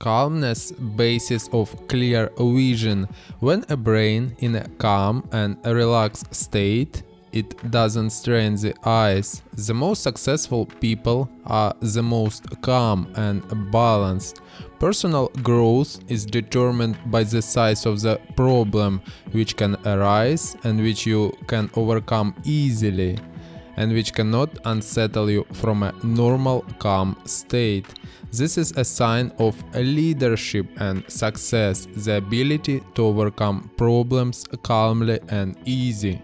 calmness basis of clear vision. When a brain in a calm and relaxed state, it doesn't strain the eyes. The most successful people are the most calm and balanced. Personal growth is determined by the size of the problem which can arise and which you can overcome easily and which cannot unsettle you from a normal calm state. This is a sign of leadership and success, the ability to overcome problems calmly and easy.